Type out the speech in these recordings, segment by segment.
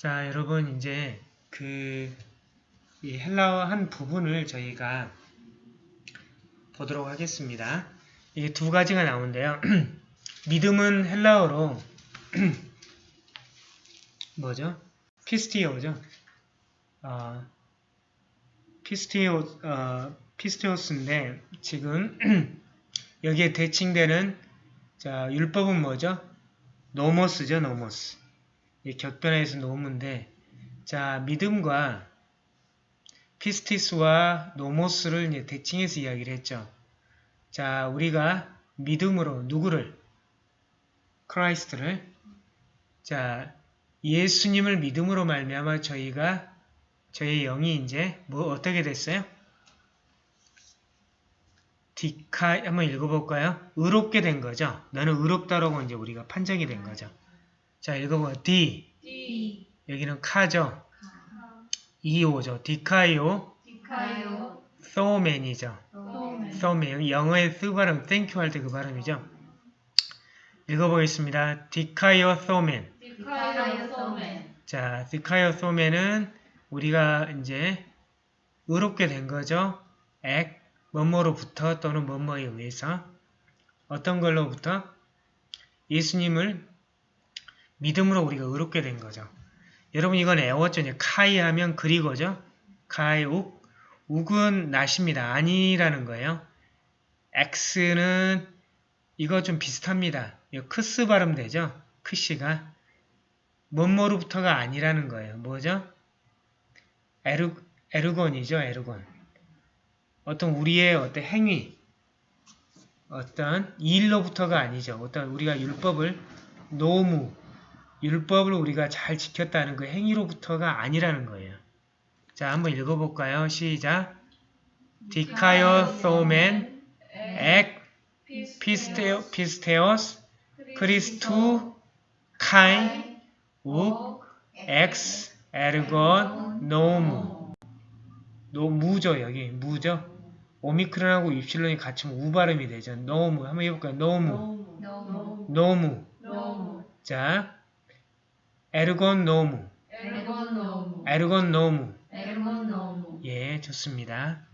자, 여러분 이제 그 헬라어 한 부분을 저희가 보도록 하겠습니다. 이게 두 가지가 나오는데요. 믿음은 헬라어로 뭐죠? πίστεως죠. 어, πίστεω, 어, πίστεως인데 지금 여기에 대칭되는 자 율법은 뭐죠? νόμος죠, νόμος. 이 격변에서 νόμου인데 자 믿음과 πίστις와 νόμος를 대칭해서 이야기를 했죠. 자 우리가 믿음으로 누구를 Christ를 자 예수님을 믿음으로 말미암아 저희가 저희 영이 이제 뭐 어떻게 됐어요? δικα 한번 읽어볼까요? 의롭게 된 거죠. 너는 의롭다라고 이제 우리가 판정이 된 거죠. 자 읽어봐요. δι δι 여기는 κα죠. ιω죠. δικαιωθῶμεν이죠. θῶμεν 영어의 쓰 발음 thank you 할때 그 발음이죠. 읽어보겠습니다. 디카이오 소맨 디카요 소맨 자, 디카이오 소맨은 우리가 이제 의롭게 된 거죠. 액, 뭐뭐로부터 또는 뭐뭐에 의해서 어떤 걸로부터 예수님을 믿음으로 우리가 의롭게 된 거죠. 여러분 이건 애워죠. 카이 하면 그리고죠. 카이 욱. 욱은 낫입니다. 아니라는 거예요. X는 이거 좀 비슷합니다. 이거 크스 발음 되죠? 크시가. 뭐뭐로부터가 아니라는 거예요. 뭐죠? ἔρ, ἔργων이죠. ἔργων. 어떤 우리의 어떤 행위, 어떤 일로부터가 아니죠. 어떤 우리가 율법을 νόμου, 율법을 우리가 잘 지켰다는 그 행위로부터가 아니라는 거예요. 자, 한번 읽어볼까요? 시작. δικαιωθῶμεν ἐκ πίστεω, πίστεως Χριστοῦ καὶ οὐκ ἐξ ἔργων νόμου νόμου죠 여기. μου죠? 오미크론하고 입실론이 같이면 우 발음이 되죠. νόμου 한번 해볼까요? νόμου νόμου νόμου νόμου 자 ἔργων νόμου. ἔργων νόμου. ἔργων νόμου. ἔργων νόμου. 예 좋습니다.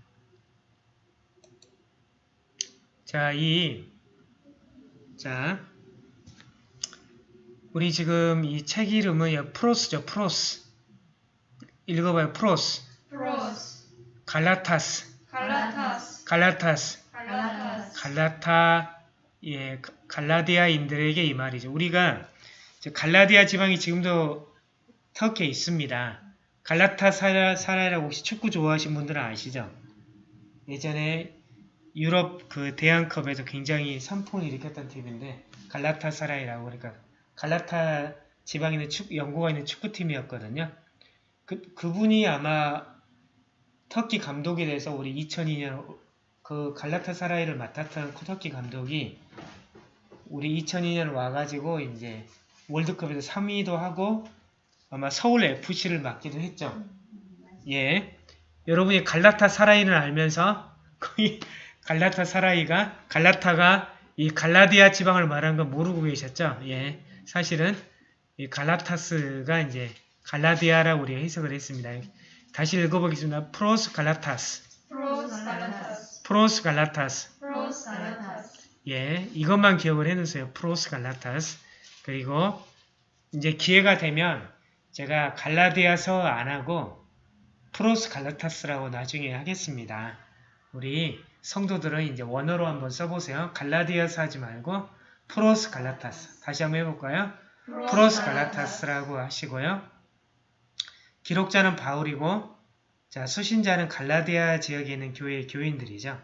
자 이 자 우리 지금 이 책 이름은 여 πρὸς죠 πρὸς. 읽어봐요 πρὸς. πρὸς. Γαλάτας. Γαλάτας. Γαλάτας. Γαλάτας. Γαλάτα 예 갈라디아인들에게 이 말이죠. 우리가 갈라디아 지방이 지금도 터키에 있습니다. 갈라타사라이라고 혹시 축구 좋아하시는 분들은 아시죠? 예전에 유럽 그 대한컵에서 굉장히 선풍을 일으켰던 팀인데 갈라타 사라이라고 그러니까 갈라타 지방에 있는 축 영국에 있는 축구팀이었거든요. 그 그분이 아마 터키 감독이 돼서 우리 2002년 그 갈라타사라이를 맡았던 터키 감독이 우리 2002년 와가지고 이제 월드컵에서 3위도 하고 아마 서울 FC를 맡기도 했죠. 예. 여러분이 갈라타 사라이를 알면서 거의 갈라타 사라이가 갈라타가 이 갈라디아 지방을 말한 건 모르고 계셨죠. 예. 사실은 이 Γαλάτας가 이제 갈라디아라고 우리가 해석을 했습니다. 다시 읽어보겠습니다. πρὸς Γαλάτας. πρὸς Γαλάτας πρὸς Γαλάτας. πρὸς Γαλάτας 예, 이것만 기억을 해놓으세요. πρὸς Γαλάτας. 그리고 이제 기회가 되면 제가 갈라디아서 안 하고 πρὸς Γαλάτας라고 나중에 하겠습니다. 우리 성도들은 이제 원어로 한번 써보세요. 갈라디아서 하지 말고 πρὸς Γαλάτας. 다시 한번 해볼까요? πρὸς Γαλάτας라고 하시고요. 기록자는 바울이고 자 수신자는 갈라디아 지역에 있는 교회 교인들이죠.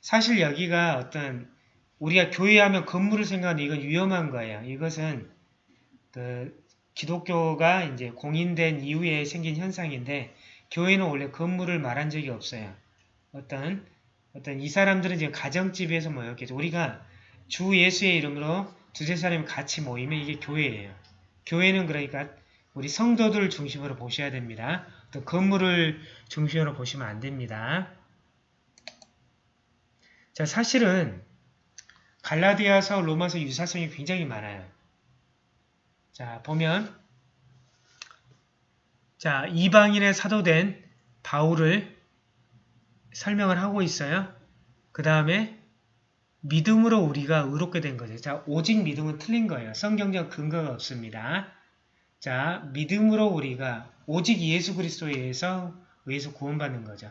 사실 여기가 어떤 우리가 교회하면 건물을 생각하는 이건 위험한 거예요. 이것은 그 기독교가 이제 공인된 이후에 생긴 현상인데 교회는 원래 건물을 말한 적이 없어요. 어떤 어떤 이 사람들은 지금 가정집에서 모였겠죠. 우리가 주 예수의 이름으로 두세 사람이 같이 모이면 이게 교회예요. 교회는 그러니까 우리 성도들 중심으로 보셔야 됩니다. 또 건물을 중심으로 보시면 안 됩니다. 자, 사실은 갈라디아서 로마서 유사성이 굉장히 많아요. 자, 보면 자, 이방인의 사도된 바울을 설명을 하고 있어요. 그 다음에 믿음으로 우리가 의롭게 된 거죠. 자, 오직 믿음은 틀린 거예요. 성경적 근거가 없습니다. 자, 믿음으로 우리가 오직 예수 그리스도에 의해서 의해서 구원받는 거죠.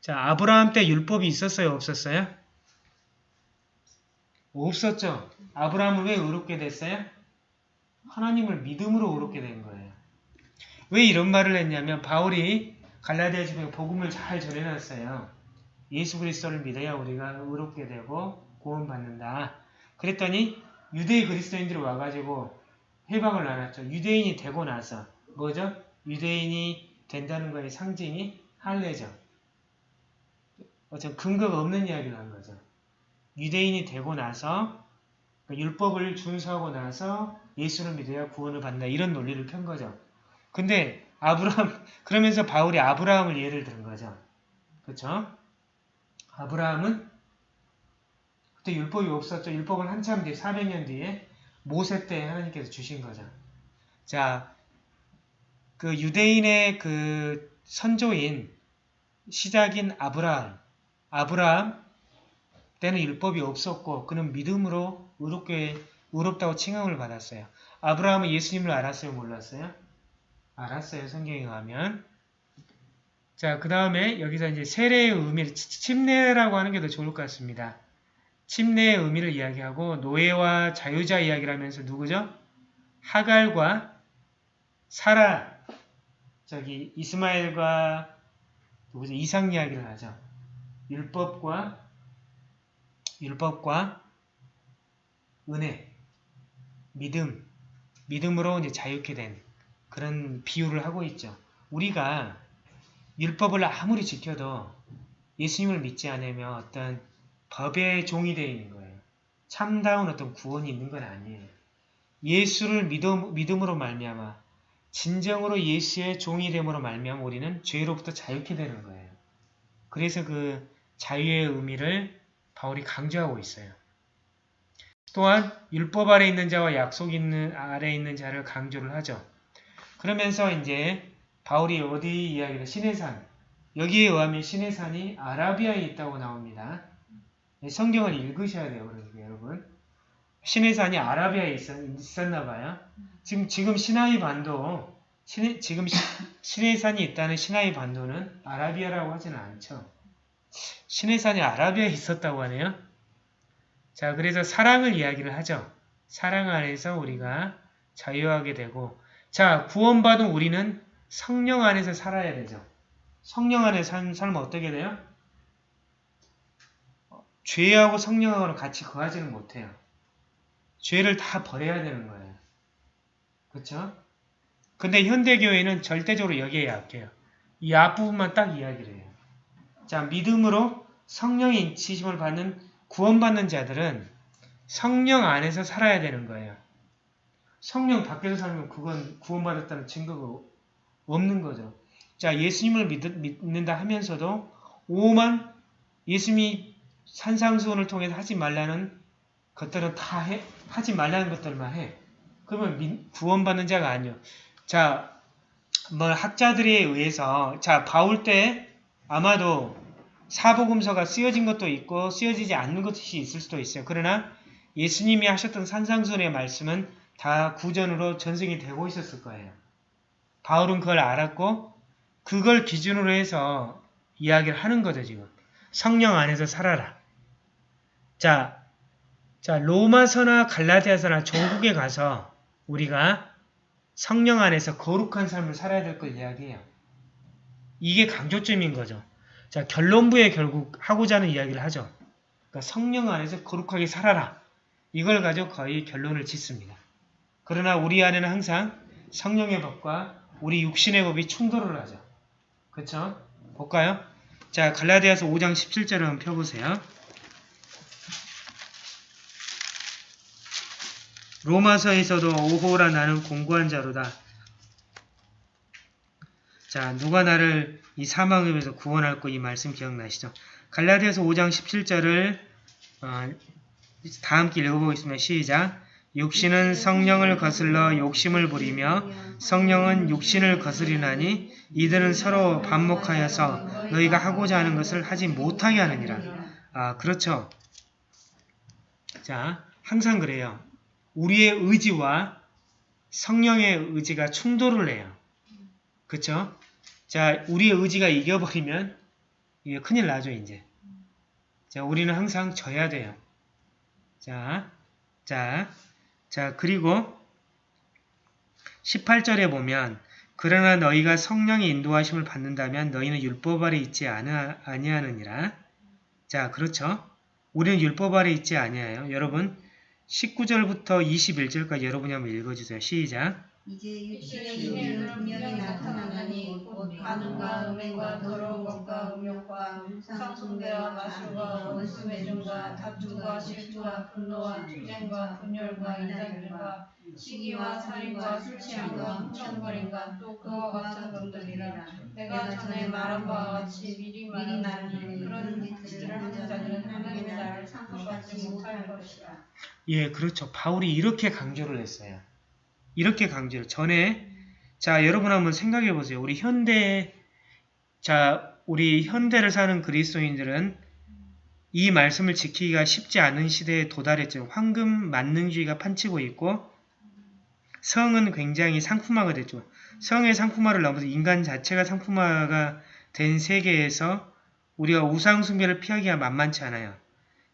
자, 아브라함 때 율법이 있었어요? 없었어요? 없었죠. 아브라함은 왜 의롭게 됐어요? 하나님을 믿음으로 의롭게 된 거예요. 왜 이런 말을 했냐면 바울이 갈라디아 집에 복음을 잘 전해놨어요. 예수 그리스도를 믿어야 우리가 의롭게 되고 구원받는다. 그랬더니 유대의 그리스도인들이 와가지고 해방을 나눴죠. 유대인이 되고 나서 뭐죠? 유대인이 된다는 거의 상징이 할례죠. 어떤 근거가 없는 이야기를 한 거죠. 유대인이 되고 나서 그러니까 율법을 준수하고 나서 예수를 믿어야 구원을 받는다. 이런 논리를 편 거죠. 근데 아브라함 그러면서 바울이 아브라함을 예를 든 거죠. 그렇죠? 아브라함은 그때 율법이 없었죠. 율법은 한참 뒤에 400년 뒤에 모세 때 하나님께서 주신 거죠. 자, 그 유대인의 그 선조인 시작인 아브라함, 아브라함 때는 율법이 없었고 그는 믿음으로 의롭게 의롭다고 칭함을 받았어요. 아브라함은 예수님을 알았어요, 몰랐어요? 알았어요, 성경에 가면. 자, 그 다음에 여기서 이제 세례의 의미를 침례라고 하는 게 더 좋을 것 같습니다. 침례의 의미를 이야기하고 노예와 자유자 이야기를 하면서 누구죠? 하갈과 사라 저기 이스마엘과 누구죠? 이삭 이야기를 하죠. 율법과 율법과 은혜, 믿음, 믿음으로 이제 자유케 된 그런 비유를 하고 있죠. 우리가 율법을 아무리 지켜도 예수님을 믿지 않으면 어떤 법의 종이 되어 있는 거예요. 참다운 어떤 구원이 있는 건 아니에요. 예수를 믿음, 믿음으로 말미암아 진정으로 예수의 종이 됨으로 말미암아 우리는 죄로부터 자유케 되는 거예요. 그래서 그 자유의 의미를 바울이 강조하고 있어요. 또한 율법 아래 있는 자와 약속 있는 아래 있는 자를 강조를 하죠. 그러면서 이제 바울이 어디 이야기를 시내산 여기에 의하면 시내산이 아라비아에 있다고 나옵니다. 성경을 읽으셔야 돼요, 그러니까 여러분. 시내산이 아라비아에 있었, 나 봐요. 지금 지금 시나이 반도 시내, 지금 시, 시내산이 있다는 시나이 반도는 아라비아라고 하지는 않죠. 시내산이 아라비아에 있었다고 하네요. 자, 그래서 사랑을 이야기를 하죠. 사랑 안에서 우리가 자유하게 되고 자, 구원받은 우리는 성령 안에서 살아야 되죠. 성령 안에 산, 살면 어떻게 돼요? 죄하고 성령하고는 같이 거하지는 못해요. 죄를 다 버려야 되는 거예요. 그렇죠? 근데 현대교회는 절대적으로 여기에 약해요. 이 앞부분만 딱 이야기를 해요. 자, 믿음으로 성령의 인치심을 받는 구원받는 자들은 성령 안에서 살아야 되는 거예요. 성령 밖에서 살면 그건 구원받았다는 증거가 없는 거죠. 자, 예수님을 믿, 는다 하면서도 오만 예수님이 산상수훈을 통해서 하지 말라는 것들은 다 해, 하지 말라는 것들만 해. 그러면 민, 구원받는 자가 아니요. 자, 뭐 학자들에 의해서 자 바울 때 아마도 사복음서가 쓰여진 것도 있고 쓰여지지 않는 것이 있을 수도 있어요. 그러나 예수님이 하셨던 산상순의 말씀은 다 구전으로 전승이 되고 있었을 거예요. 바울은 그걸 알았고 그걸 기준으로 해서 이야기를 하는 거죠, 지금. 성령 안에서 살아라. 자, 자 로마서나 갈라디아서나 조국에 가서 우리가 성령 안에서 거룩한 삶을 살아야 될 걸 이야기해요. 이게 강조점인 거죠. 자, 결론부에 결국 하고자 하는 이야기를 하죠. 그러니까 성령 안에서 거룩하게 살아라. 이걸 가지고 거의 결론을 짓습니다. 그러나 우리 안에는 항상 성령의 법과 우리 육신의 법이 충돌을 하죠. 그렇죠? 볼까요? 자, 갈라디아서 5장 17절을 한번 펴보세요. 로마서에서도 오호라 나는 공고한 자로다. 자, 누가 나를 이 사망에서 구원할 거이 말씀 기억나시죠? 갈라디아서 5장 17절을 어, 다 함께 읽어보겠습니다. 시작! 육신은 성령을 거슬러 욕심을 부리며 성령은 육신을 거스리나니 이들은 서로 반목하여서 너희가 하고자 하는 것을 하지 못하게 하느니라. 아, 그렇죠. 자, 항상 그래요. 우리의 의지와 성령의 의지가 충돌을 해요. 그쵸? 자, 우리의 의지가 이겨버리면 이게 큰일 나죠, 이제. 자, 우리는 항상 져야 돼요. 자, 자, 자, 그리고 18절에 보면 그러나 너희가 성령의 인도하심을 받는다면 너희는 율법 아래 있지 아니- 아니하느니라. 자, 그렇죠? 우리는 율법 아래 있지 아니하요. 여러분 19절부터 21절까지 여러분이 한번 읽어주세요. 시작. 이제 육신의 분명히 나타나나니 곧 간음과 음행과 더러운 것과 음욕과 상숭배와 마술과 원수 매종과 다툼과 질투와 분노와 투쟁과 분열과 이단들과 시기와 살인과 술 취함과 훔쳐버림과 또 그와 같은 것들이라 내가 전에 말한 바와 같이 미리 말하노니 그런 짓들을 하는 자들은 하나님의 나라를 상속받지 못할 것이라 예, 그렇죠. 바울이 이렇게 강조를 했어요. 이렇게 강조를. 전에, 자, 여러분 한번 생각해 보세요. 우리 현대, 자, 우리 현대를 사는 그리스도인들은 이 말씀을 지키기가 쉽지 않은 시대에 도달했죠. 황금 만능주의가 판치고 있고, 성은 굉장히 상품화가 됐죠. 성의 상품화를 넘어서 인간 자체가 상품화가 된 세계에서 우리가 우상숭배를 피하기가 만만치 않아요.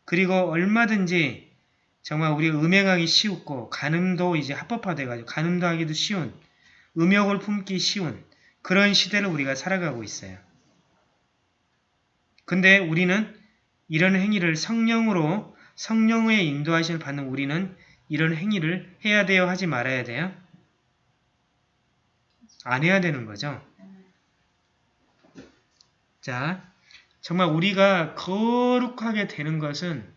그리고 얼마든지 정말 우리 음행하기 쉬웠고 간음도 이제 합법화돼가지고 간음도 하기도 쉬운 음욕을 품기 쉬운 그런 시대를 우리가 살아가고 있어요. 근데 우리는 이런 행위를 성령으로 성령의 인도하심을 받는 우리는 이런 행위를 해야 돼요 하지 말아야 돼요? 안 해야 되는 거죠. 자, 정말 우리가 거룩하게 되는 것은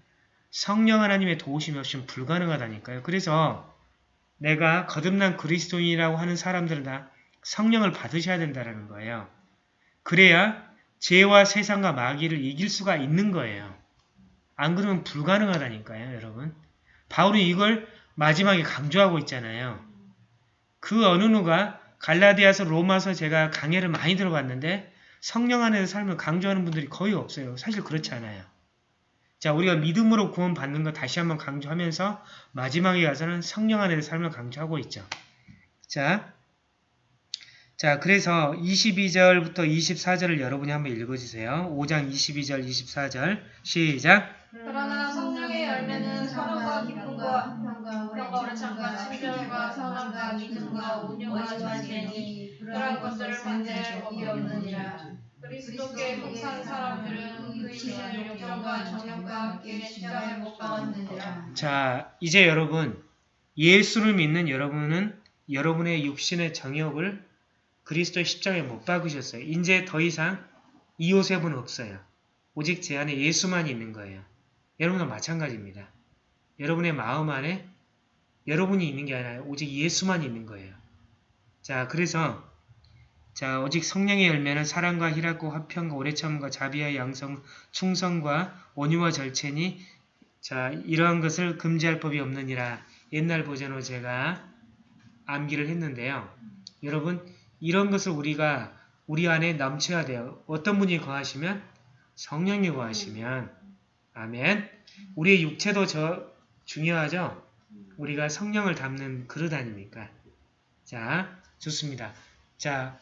성령 하나님의 도우심이 없이는 불가능하다니까요. 그래서 내가 거듭난 그리스도인이라고 하는 사람들은 다 성령을 받으셔야 된다는 거예요. 그래야 죄와 세상과 마귀를 이길 수가 있는 거예요. 안 그러면 불가능하다니까요, 여러분. 바울이 이걸 마지막에 강조하고 있잖아요. 그 어느 누가 갈라디아서 로마서 제가 강해를 많이 들어봤는데 성령 안에서 삶을 강조하는 분들이 거의 없어요. 사실 그렇지 않아요. 자, 우리가 믿음으로 구원 받는 거 다시 한번 강조하면서 마지막에 가서는 성령 안에서 삶을 강조하고 있죠. 자, 자, 그래서 22절부터 24절을 여러분이 한번 읽어주세요. 5장 22절, 24절 시작. 그러나 성령의 열매는 사랑과 기쁨과 평과 오래 참과 친절과 선함과 믿음과 온유와 자세니 그러한 것들을 만들 법이 없느니라 그리스도께 속한 사람들은 그 육신을 욕정과 정욕과 함께 십자가에 못 박았느니라 자, 이제 여러분, 예수를 믿는 여러분은 여러분의 육신의 정욕을 그리스도의 십자가에 못 박으셨어요. 이제 더 이상 이요셉은 없어요. 오직 제 안에 예수만 있는 거예요. 여러분과 마찬가지입니다. 여러분의 마음 안에 여러분이 있는 게 아니라 오직 예수만 있는 거예요. 자, 그래서 자, 오직 성령의 열매는 사랑과 희락과 화평과 오래참과 자비와 양성, 충성과 온유와 절체니 자, 이러한 것을 금지할 법이 없느니라 옛날 버전으로 제가 암기를 했는데요. 여러분, 이런 것을 우리가 우리 안에 넘쳐야 돼요. 어떤 분이 거하시면? 성령이 거하시면. 아멘. 우리의 육체도 저 중요하죠? 우리가 성령을 담는 그릇 아닙니까? 자, 좋습니다. 자,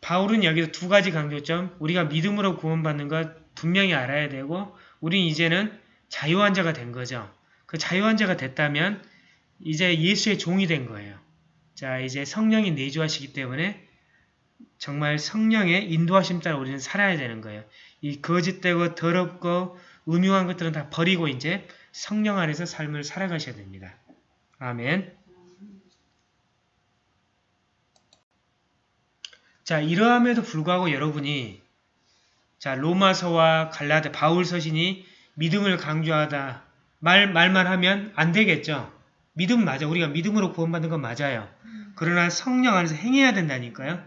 바울은 여기서 두 가지 강조점, 우리가 믿음으로 구원받는 것 분명히 알아야 되고, 우린 이제는 자유한 자가 된 거죠. 그 자유한 자가 됐다면 이제 예수의 종이 된 거예요. 자, 이제 성령이 내주하시기 때문에 정말 성령의 인도하심 따라 우리는 살아야 되는 거예요. 이 거짓되고 더럽고 음흉한 것들은 다 버리고 이제 성령 안에서 삶을 살아가셔야 됩니다. 아멘. 자, 이러함에도 불구하고 여러분이 자, 로마서와 갈라데 바울 서신이 믿음을 강조하다 말 말만 하면 안 되겠죠. 믿음 맞아. 우리가 믿음으로 구원받는 건 맞아요. 그러나 성령 안에서 행해야 된다니까요.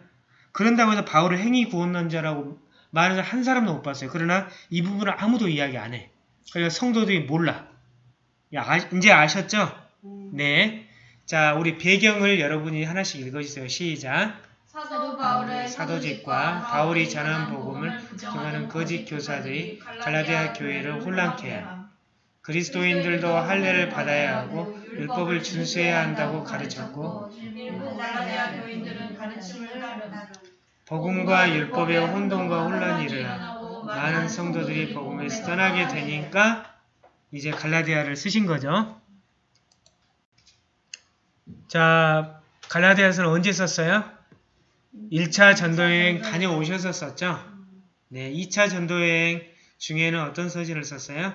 그런다고 해서 바울을 행위 구원론자라고 말하는 한 사람도 못 봤어요. 그러나 이 부분을 아무도 이야기 안 해. 그러니까 성도들이 몰라. 야, 아- 이제 아셨죠? 네. 자, 우리 배경을 여러분이 하나씩 읽어주세요. 시작. 사도 바울의 사도직과 바울이 전한 복음을 부정하는 거짓 교사들이 갈라디아 교회를 혼란케 하 그리스도인들도 할례를 받아야 하고 율법을 준수해야 한다고 가르쳤고. 복음과 율법의 혼돈과 혼란이 일어나 많은 성도들이 복음에서 떠나게 되니까 이제 갈라디아를 쓰신 거죠. 자, 갈라디아서는 언제 썼어요? 1차 전도여행 다녀오셔서 썼죠? 네, 2차 전도여행 중에는 어떤 서신을 썼어요?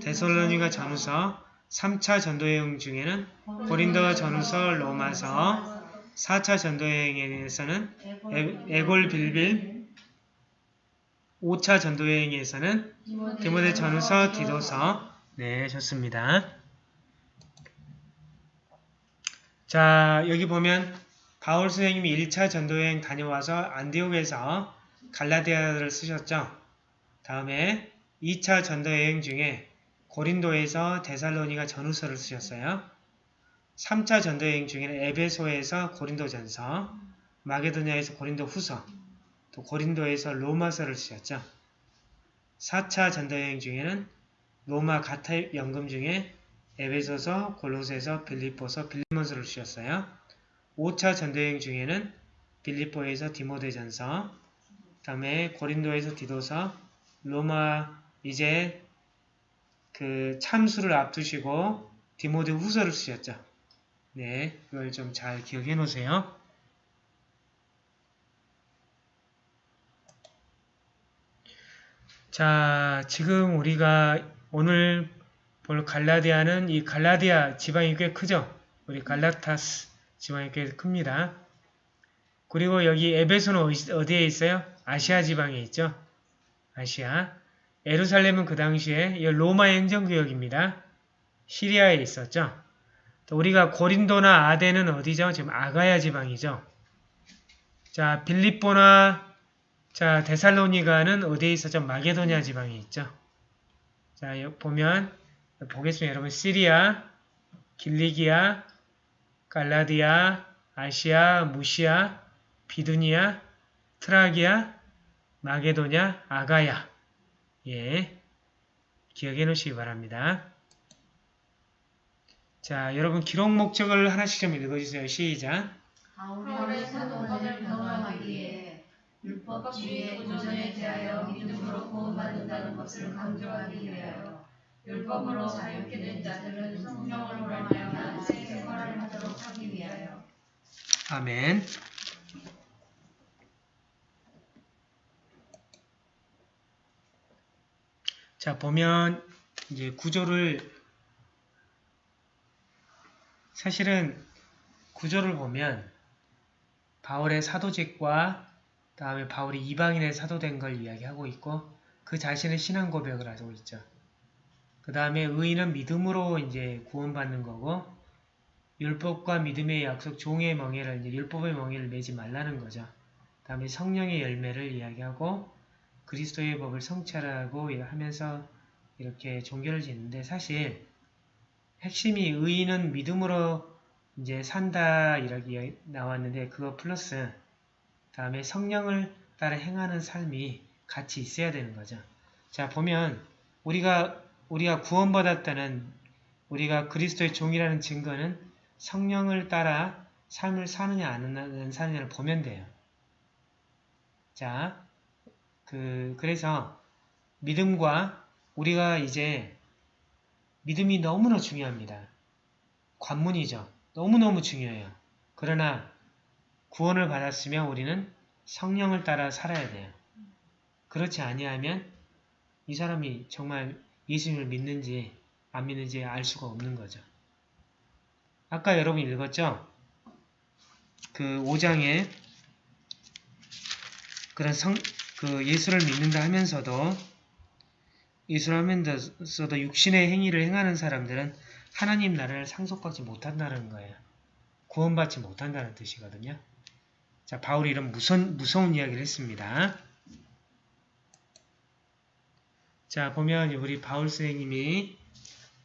데살로니가 전후서, 3차 전도여행 중에는 고린도 전후서, 로마서, 4차 전도여행에서는 에- 에골 빌빌, 5차 전도여행에서는 디모데 전후서, 디도서. 네, 좋습니다. 자, 여기 보면 바울 선생님이 1차 전도여행 다녀와서 안디옥에서 갈라디아를 쓰셨죠. 다음에 2차 전도여행 중에 고린도에서 데살로니가 전후서를 쓰셨어요. 3차 전도여행 중에는 에베소에서 고린도전서, 마게도냐에서 고린도 후서, 또 고린도에서 로마서를 쓰셨죠. 4차 전도여행 중에는 로마 가타 연금 중에 에베소서, 골로새서, 빌립보서, 빌리몬서를 쓰셨어요. 5차 전도여행 중에는 빌립보에서 디모데전서, 다음에 고린도에서 디도서, 로마 이제 그 참수를 앞두시고 디모데 후서를 쓰셨죠. 네, 이걸 좀 잘 기억해 놓으세요. 자, 지금 우리가 오늘 볼 갈라디아는 이 갈라디아 지방이 꽤 크죠? 우리 갈라타스 지방이 꽤 큽니다. 그리고 여기 에베소는 어디- 어디에 있어요? 아시아 지방에 있죠? 아시아. 에루살렘은 그 당시에 이 로마 행정구역입니다. 시리아에 있었죠. 또 우리가 고린도나 아덴은 어디죠? 지금 아가야 지방이죠. 자, 빌립보나 자, 데살로니가는 어디에 있었죠? 마게도냐 지방에 있죠. 자, 보면 보겠습니다. 여러분 시리아, 길리기아, 갈라디아, 아시아, 무시아, 비두니아, 트라기아, 마게도냐, 아가야. 예. 기억해 놓으시기 바랍니다. 자, 여러분 기록 목적을 하나씩 좀 읽어주세요. 시작. 위해 율법주의의 도전에 대하여 믿음으로 구원받는다는 것을 강조하기 위하여 율법으로 자유케 된 자들은 성령을 말미암아 새 생활을 하도록 하기 위하여 아멘. 자, 보면 이제 구조를 사실은 구조를 보면 바울의 사도직과 다음에 바울이 이방인의 사도된 걸 이야기하고 있고 그 자신의 신앙 고백을 하고 있죠. 그 다음에 의인은 믿음으로 이제 구원받는 거고 율법과 믿음의 약속, 종의 멍에를 이제 율법의 멍에를 매지 말라는 거죠. 다음에 성령의 열매를 이야기하고 그리스도의 법을 성찰하고 하면서 이렇게 종교를 짓는데 사실 핵심이 의인은 믿음으로 이제 산다 이렇게 나왔는데 그거 플러스 다음에 성령을 따라 행하는 삶이 같이 있어야 되는 거죠. 자 보면 우리가 우리가 구원받았다는 우리가 그리스도의 종이라는 증거는 성령을 따라 삶을 사느냐 안 사느냐를 보면 돼요. 자, 그 그래서 믿음과 우리가 이제 믿음이 너무나 중요합니다. 관문이죠. 너무너무 중요해요. 그러나 구원을 받았으면 우리는 성령을 따라 살아야 돼요. 그렇지 아니하면 이 사람이 정말 예수님을 믿는지 안 믿는지 알 수가 없는 거죠. 아까 여러분 읽었죠? 그 5장에 그런 성, 그 예수를 믿는다 하면서도 예수를 하면서도 육신의 행위를 행하는 사람들은 하나님 나라를 상속받지 못한다는 거예요. 구원받지 못한다는 뜻이거든요. 자, 바울이 이런 무선, 무서운 이야기를 했습니다. 자, 보면 우리 바울 선생님이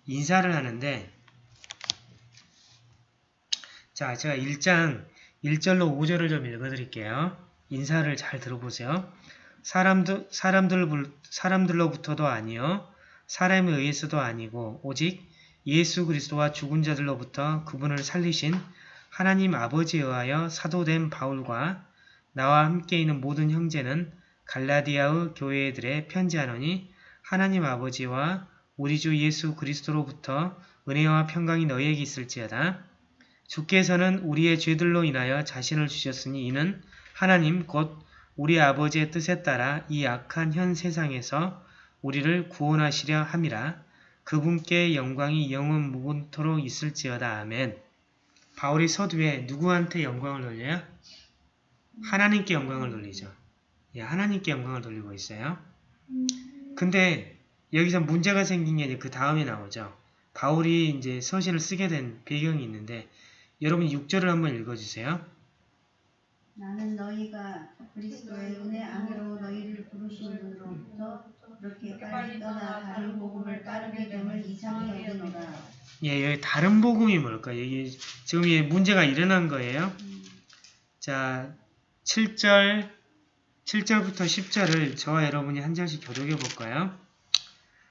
인사를 하는데 자, 제가 1장 1절로 5절을 좀 읽어드릴게요. 인사를 잘 들어보세요. 사람들, 사람들, 사람들로부터도 아니요 사람에 의해서도 아니고 오직 예수 그리스도와 죽은 자들로부터 그분을 살리신 하나님 아버지에 의하여 사도된 바울과 나와 함께 있는 모든 형제는 갈라디아의 교회들의 편지하노니 하나님 아버지와 우리 주 예수 그리스도로부터 은혜와 평강이 너희에게 있을지어다. 주께서는 우리의 죄들로 인하여 자신을 주셨으니 이는 하나님 곧 우리 아버지의 뜻에 따라 이 악한 현 세상에서 우리를 구원하시려 함이라. 그분께 영광이 영원 무궁토록 있을지어다. 아멘. 바울이 서두에 누구한테 영광을 돌려요? 하나님께 영광을 돌리죠. 예, 하나님께 영광을 돌리고 있어요. 근데 여기서 문제가 생긴 게 그 다음에 나오죠. 바울이 이제 서신을 쓰게 된 배경이 있는데 여러분 6절을 한번 읽어주세요. 나는 너희가 그리스도의 은혜 안으로 너희를 부르신 분으로부터 그렇게 빨리 떠나 다른 복음을 따르게 됨을 이상히 여기노라. 예, 여기 다른 복음이 뭘까요? 이게 지금 이 문제가 일어난 거예요. 자, 7절, 7절부터 10절을 저와 여러분이 한 절씩 교독해 볼까요?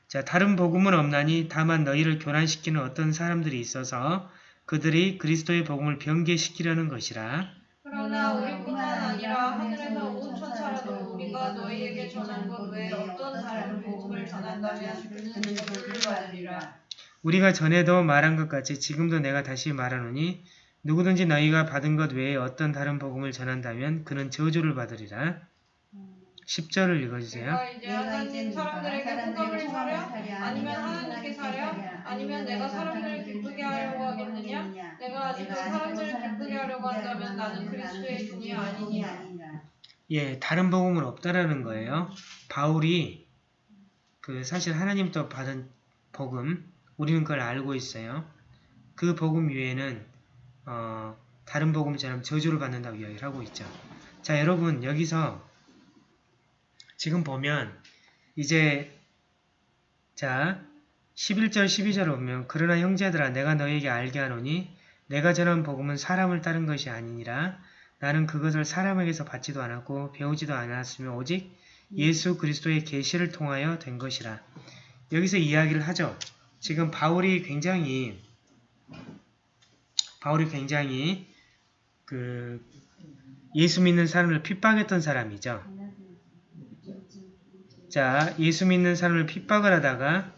자, 다른 복음은 없나니 다만 너희를 교란시키는 어떤 사람들이 있어서 그들이 그리스도의 복음을 변개시키려는 것이라. 그러나 우리뿐만 아니라 하늘에서 온 천사라도 우리가 너희에게 전한 것 외에 어떤 다른 복음을 전한다면 그는 저주를 받으리라. 우리가 전에도 말한 것 같이 지금도 내가 다시 말하노니 누구든지 너희가 받은 것 외에 어떤 다른 복음을 전한다면 그는 저주를 받으리라. 10절을 읽어주세요. 내가 이제 하나님 사람들에게 호감을 사려? 아니면 하나님께 사려? 아니면 내가 사람들을 기쁘게 하려고 하겠느냐? 내가 아직도 사람들을 기쁘게 하려고 한다면 나는 그리스도의 종이 아니니라. 예, 다른 복음은 없다라는 거예요. 바울이 그 사실 하나님부터 받은 복음, 우리는 그걸 알고 있어요. 그 복음 위에는 어, 다른 복음처럼 저주를 받는다고 이야기를 하고 있죠. 자, 여러분 여기서 지금 보면 이제 자 11절 12절을 보면 그러나 형제들아 내가 너에게 알게 하노니 내가 전한 복음은 사람을 따른 것이 아니니라 나는 그것을 사람에게서 받지도 않았고 배우지도 않았으며 오직 예수 그리스도의 계시를 통하여 된 것이라. 여기서 이야기를 하죠. 지금 바울이 굉장히 바울이 굉장히 그 예수 믿는 사람을 핍박했던 사람이죠. 자, 예수 믿는 사람을 핍박을 하다가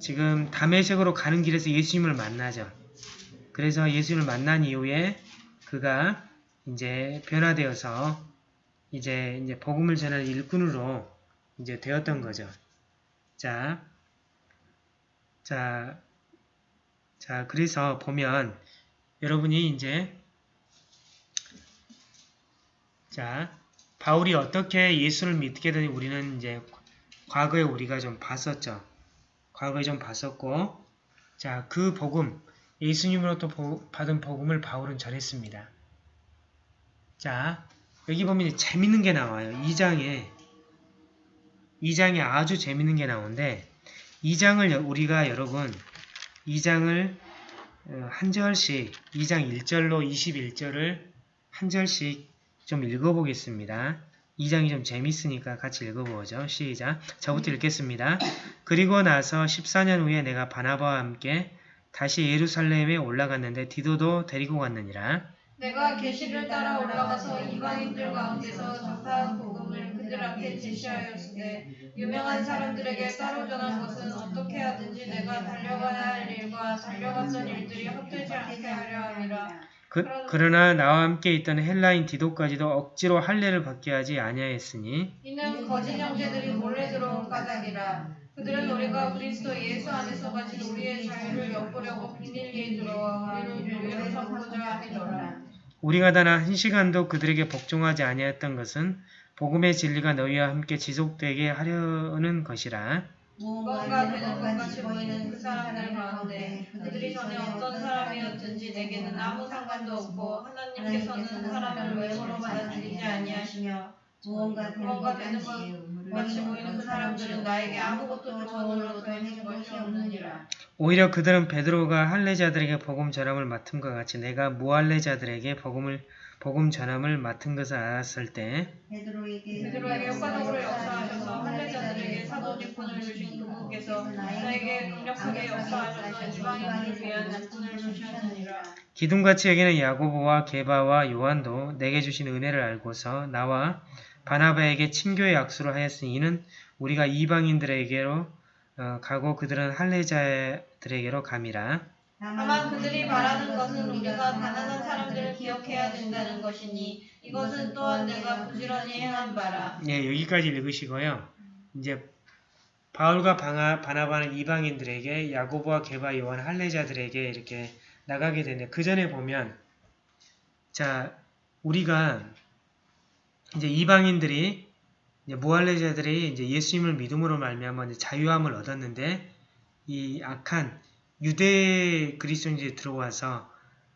지금 담에색으로 가는 길에서 예수님을 만나죠. 그래서 예수님을 만난 이후에 그가 이제 변화되어서 이제 이제 복음을 전하는 일꾼으로 이제 되었던 거죠. 자, 자, 자, 그래서 보면 여러분이 이제 자, 바울이 어떻게 예수를 믿게 되니 우리는 이제 과거에 우리가 좀 봤었죠. 과거에 좀 봤었고, 자, 그 복음, 예수님으로부터 보- 받은 복음을 바울은 전했습니다. 자, 여기 보면 재밌는 게 나와요. 2장에 2장에 아주 재밌는 게 나오는데 2장을 우리가 여러분 2장을 어, 한 절씩 2장 1절로 21절을 한 절씩 좀 읽어보겠습니다. 2장이 좀 재밌으니까 같이 읽어보죠. 시작. 저부터 읽겠습니다. 그리고 나서 14년 후에 내가 바나바와 함께 다시 예루살렘에 올라갔는데 디도도 데리고 갔느니라. 내가 계시를 따라 올라가서 이방인들 가운데서 전파한 복음을 그들 앞에 제시하였으되 유명한 사람들에게 따로 전한 것은 어떻게 하든지 내가 달려가야 할 일과 달려갔던 일들이 헛되지 않게 하려 함이라. 그, 그러나 나와 함께 있던 헬라인 디도까지도 억지로 할례를 받게 하지 아니하였으니 이는 거짓 형제들이 몰래 들어온 까닭이라. 그들은 우리가 그리스도 예수 안에서 가진 우리의 자유를 엿보려고 비밀리에 들어와 우리를 삼고자 하더라. 우리가 단 한 시간도 그들에게 복종하지 아니하였던 것은 복음의 진리가 너희와 함께 지속되게 하려는 것이라. 무언가 되는 것 같이 보이는 그 사람들 가운데 그들이 전에 어떤 사람이었든지 내게는 아무 상관도 없고 하나님께서는 사람을 외모로 받아들이지 아니하시며 무언가 되는 무언가 것 되는 같이 보이는 그 사람들은 나에게 아무것도 조언으로 더해진 것이 없느니라. 오히려 그들은 베드로가 할례자들에게 복음 전함을 맡은 것 같이 내가 무할례자들에게 복음을 복음 전함을 맡은 것을 알았을 때 베드로에게 베드로에게 효과적으로 역사하셔서 할례자들에게 사도 직분을 주신 그분께서 나에게 강력하게 역사하셔서 이방인들을 위한 직분을 주셨느니라. 기둥같이 여기는 야고보와 게바와 요한도 내게 주신 은혜를 알고서 나와 바나바에게 친교의 약수로 하였으니 이는 우리가 이방인들에게로 어, 가고 그들은 할례자들에게로 감이라. 다만 그들이 바라는 것은 우리가 가난한 사람들을 기억해야 된다는 것이니 이것은 또한 내가 부지런히 행한 바라. 예, 여기까지 읽으시고요. 이제 바울과 바나, 바나바는 이방인들에게 야고보와 게바 요한 할례자들에게 이렇게 나가게 되는데 그 전에 보면 자 우리가 이제 이방인들이 이제 무할례자들이 이제 예수님을 믿음으로 말미암아 자유함을 얻었는데 이 악한 유대 그리스도인들이 들어와서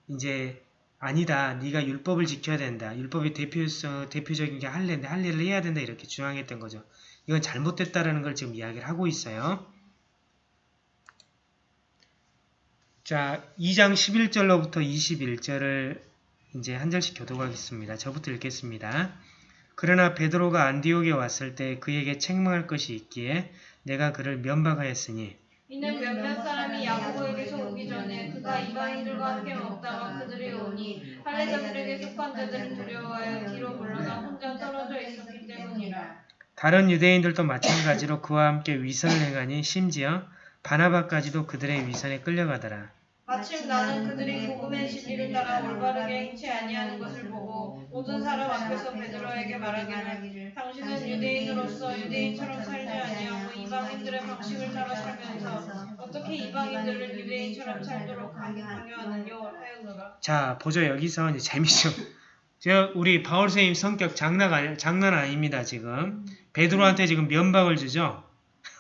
이제 아니다. 네가 율법을 지켜야 된다. 율법의 대표성, 대표적인 게 할례인데 할례를 해야 된다. 이렇게 주장했던 거죠. 이건 잘못됐다라는 걸 지금 이야기를 하고 있어요. 자, 2장 11절로부터 21절을 이제 한 절씩 교독하겠습니다. 저부터 읽겠습니다. 그러나 베드로가 안디옥에 왔을 때 그에게 책망할 것이 있기에 내가 그를 면박하였으니 이는 몇몇 사람이 야고보에게서 오기 전에 그가 이방인들과 함께 먹다가 그들이 오니 할례자들에게 속한 자들은 두려워하여 뒤로 물러나 혼자 떨어져 있었기 때문이라. 다른 유대인들도 마찬가지로 그와 함께 위선을 행하니 심지어 바나바까지도 그들의 위선에 끌려가더라. 마침 나는 그들이 복음의 진리를 따라 올바르게 행치 아니하는 것을 보고 모든 사람 앞에서 베드로에게 말하기를 당신은 유대인으로서 유대인처럼 살지 아니하고 이방인들의 방식을 따라 살면서 어떻게 이방인들을 유대인처럼 살도록 강요하느뇨 하였노라. 자, 보죠. 여기서 이제 재미죠. 저 우리 바울 선생님 성격 장난 아니, 장난 아닙니다. 지금 베드로한테 지금 면박을 주죠.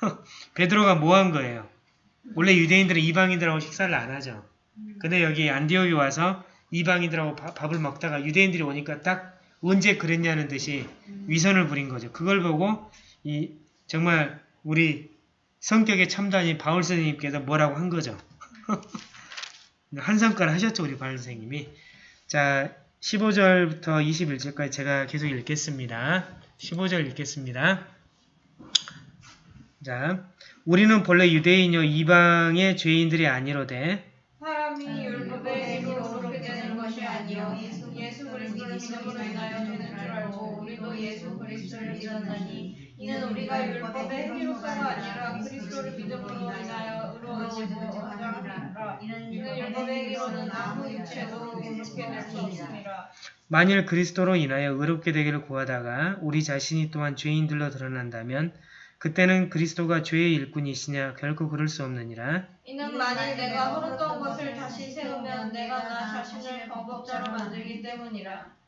베드로가 뭐 한 거예요? 원래 유대인들은 이방인들하고 식사를 안 하죠. 근데 여기 안디옥에 와서 이방인들하고 바- 밥을 먹다가 유대인들이 오니까 딱 언제 그랬냐는 듯이 위선을 부린 거죠. 그걸 보고 이 정말 우리 성격의 첨단인 바울 선생님께서 뭐라고 한 거죠. 한 성과를 하셨죠. 우리 바울 선생님이. 자, 15절부터 21절까지 제가 계속 읽겠습니다. 15절 읽겠습니다. 자, 우리는 본래 유대인이요 이방의 죄인들이 아니로되 사람이 율법의 그렇게 되는 것이 아니요 예수 그리스도를 믿음으로 되는 줄 알고 우리도 예수 그리스도를 믿었나니 이는 우리가 율법의 행위로서가 아니라 그리스도를 믿음으로 인하여 의로워지고 함이라 이는 율법의 행위로는 아무 육체도 그렇게 될 수 없습니다. 만일 그리스도로 인하여 의롭게 되기를 구하다가 우리 자신이 또한 죄인들로 드러난다면 그때는 그리스도가 죄의 일꾼이시냐 결코 그럴 수 없느니라 이는 만일 내가 헐었던 것을 다시 세우면 내가 나 자신을 범법자로 만들기 때문이라.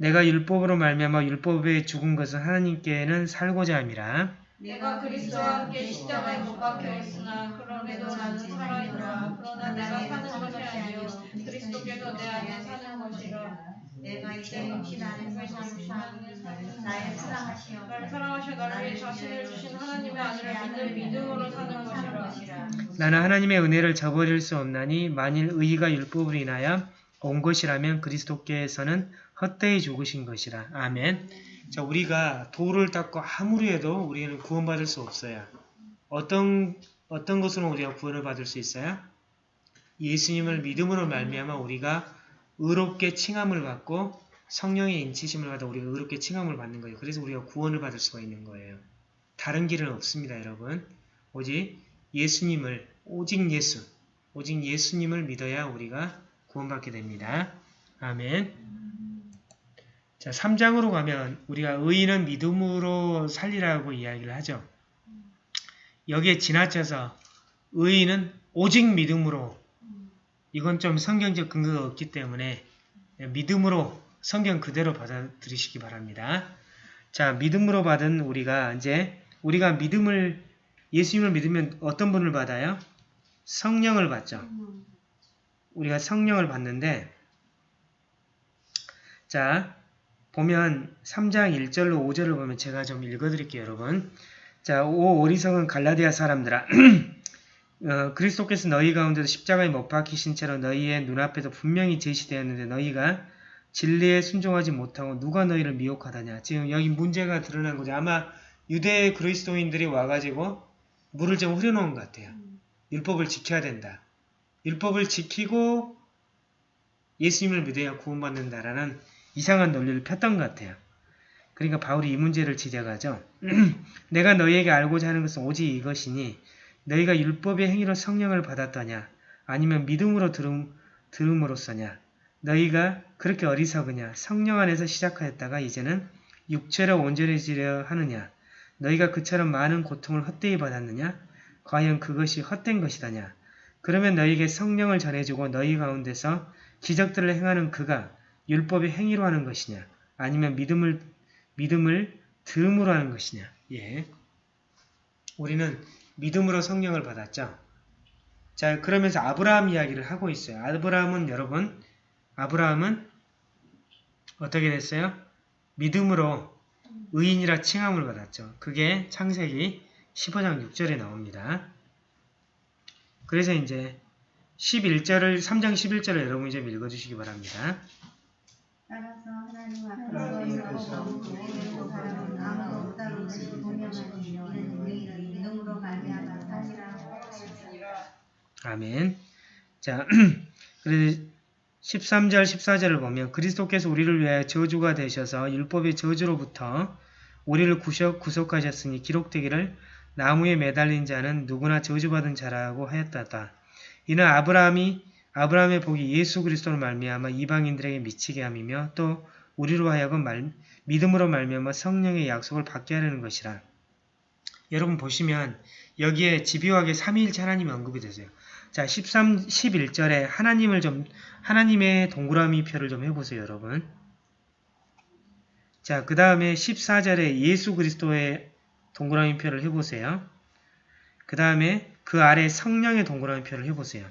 내가 율법으로 말미암아 율법에 죽은 것은 하나님께는 살고자 함이라 내가 그리스도와 함께 십자가에 못 박혀 있으나 그럼에도 나는 살아있노라. 그러나 내가 사는 것이 아니요 그리스도께서 내 안에 사는 것이라. 내가 이제 육신 안에서 사는 나의 사랑하시어 나를 사랑하셔 나를 위해 자신을 주신 하나님의 아들을 믿는 믿음으로 사는 것이라. 나는 하나님의 은혜를 저버릴 수 없나니 만일 의가 율법으로 인하여 온 것이라면 그리스도께서는 헛되이 죽으신 것이라. 아멘. 자, 우리가 도를 닦고 아무리 해도 우리는 구원받을 수 없어요. 어떤 어떤 것으로 우리가 구원을 받을 수 있어요? 예수님을 믿음으로 말미암아 우리가 의롭게 칭함을 받고 성령의 인치심을 받아 우리가 의롭게 칭함을 받는 거예요. 그래서 우리가 구원을 받을 수가 있는 거예요. 다른 길은 없습니다, 여러분. 오직 예수님을 오직 예수, 오직 예수님을 믿어야 우리가 구원받게 됩니다. 아멘. 자, 3장으로 가면 우리가 의인은 믿음으로 살리라고 이야기를 하죠. 여기에 지나쳐서 의인은 오직 믿음으로 이건 좀 성경적 근거가 없기 때문에 믿음으로 성경 그대로 받아들이시기 바랍니다. 자, 믿음으로 받은 우리가 이제 우리가 믿음을 예수님을 믿으면 어떤 분을 받아요? 성령을 받죠. 우리가 성령을 받는데 자 보면 3장 1절로 5절을 보면 제가 좀 읽어드릴게요, 여러분. 자, 오 어리석은 갈라디아 사람들아. 어, 그리스도께서 너희 가운데서 십자가에 못 박히신 채로 너희의 눈앞에서 분명히 제시되었는데 너희가 진리에 순종하지 못하고 누가 너희를 미혹하다냐. 지금 여기 문제가 드러난 거죠. 아마 유대 그리스도인들이 와가지고 물을 좀 흐려놓은 것 같아요. 율법을 지켜야 된다. 율법을 지키고 예수님을 믿어야 구원받는다라는 이상한 논리를 폈던 것 같아요. 그러니까 바울이 이 문제를 지적하죠. 내가 너희에게 알고자 하는 것은 오직 이것이니 너희가 율법의 행위로 성령을 받았더냐? 아니면 믿음으로 들음, 들음으로써냐? 너희가 그렇게 어리석으냐? 성령 안에서 시작하였다가 이제는 육체로 온전해지려 하느냐? 너희가 그처럼 많은 고통을 헛되이 받았느냐? 과연 그것이 헛된 것이다냐? 그러면 너희에게 성령을 전해주고 너희 가운데서 기적들을 행하는 그가 율법의 행위로 하는 것이냐 아니면 믿음을 믿음을 들음으로 하는 것이냐 예. 우리는 믿음으로 성령을 받았죠. 자 그러면서 아브라함 이야기를 하고 있어요. 아브라함은 여러분 아브라함은 어떻게 됐어요? 믿음으로 의인이라 칭함을 받았죠. 그게 창세기 15장 6절에 나옵니다. 그래서 이제 11절을 3장 11절을 여러분이 좀 읽어주시기 바랍니다. 따라서 하나님 앞에서 믿고 사람은 아무도 없다는 것이 분명하니 이는 우리를 믿음으로 말미암아 사니라 아멘. 자, 그래서 13절, 14절을 보면 그리스도께서 우리를 위하여 저주가 되셔서 율법의 저주로부터 우리를 구속, 구속하셨으니 기록되기를 나무에 매달린 자는 누구나 저주받은 자라고 하였다다. 이는 아브라함이 아브라함의 복이 예수 그리스도로 말미암아 이방인들에게 미치게 함이며 또 우리로 하여금 말, 믿음으로 말미암아 성령의 약속을 받게 하려는 것이라. 여러분 보시면 여기에 집요하게 삼위일체 하나님이 언급이 되세요. 자, 13, 11절에 하나님을 좀, 하나님의 동그라미 표를 좀 해보세요, 여러분. 자, 그 다음에 14절에 예수 그리스도의 동그라미 표를 해보세요. 그 다음에 그 아래 성령의 동그라미 표를 해보세요.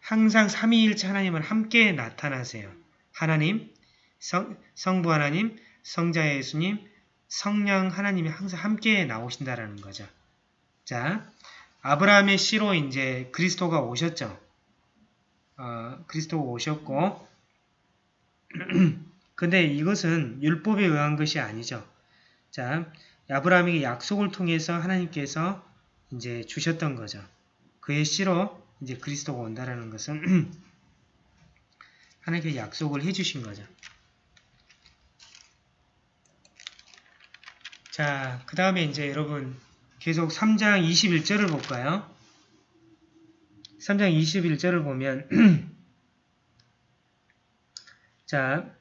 항상 삼위일체 하나님은 함께 나타나세요. 하나님, 성, 성부 하나님, 성자 예수님, 성령 하나님이 항상 함께 나오신다라는 거죠. 자, 아브라함의 씨로 이제 그리스도가 오셨죠. 어, 그리스도가 오셨고, 근데 이것은 율법에 의한 것이 아니죠. 자, 아브라함에게 약속을 통해서 하나님께서 이제 주셨던 거죠. 그의 씨로 이제 그리스도가 온다라는 것은 하나님께 약속을 해주신 거죠. 자, 그 다음에 이제 여러분 계속 3장 21절을 볼까요? 3장 21절을 보면 자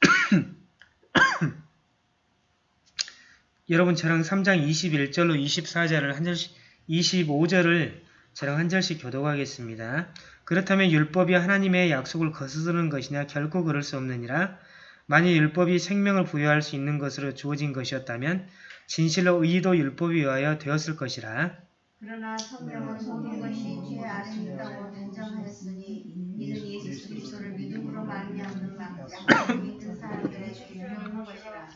여러분 저랑 3장 21절로 24절을 한 절씩 25절을 저랑 한 절씩 교독하겠습니다. 그렇다면 율법이 하나님의 약속을 거스르는 것이냐 결코 그럴 수 없느니라. 만일 율법이 생명을 부여할 수 있는 것으로 주어진 것이었다면 진실로 의도 율법에 의하여 되었을 것이라. 그러나 성경은 모든 것이 죄 아래 있다고 단정하였으니 이는 예수 그리스도를 믿음으로 말미암는 약속을 사람들의 는 것이라